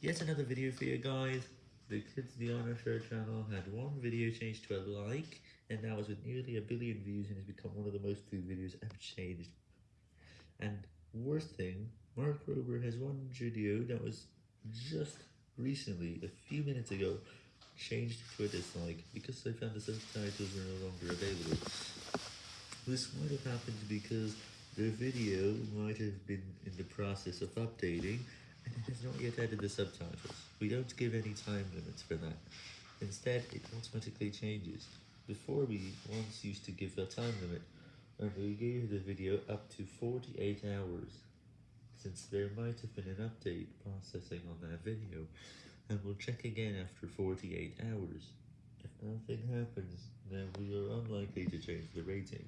Yet another video for you guys. The Kids Diana Show channel had one video changed to a like, and now it's with nearly a billion views and has become one of the most viewed videos ever changed. And worst thing, Mark Rober has one video that was just recently, a few minutes ago, changed to a dislike because I found the subtitles are no longer available. This might have happened because the video might have been in the process of updating it has not yet added the subtitles. We don't give any time limits for that. Instead, it automatically changes. Before we once used to give a time limit, and we gave the video up to 48 hours, since there might have been an update processing on that video, and we'll check again after 48 hours. If nothing happens, then we are unlikely to change the rating.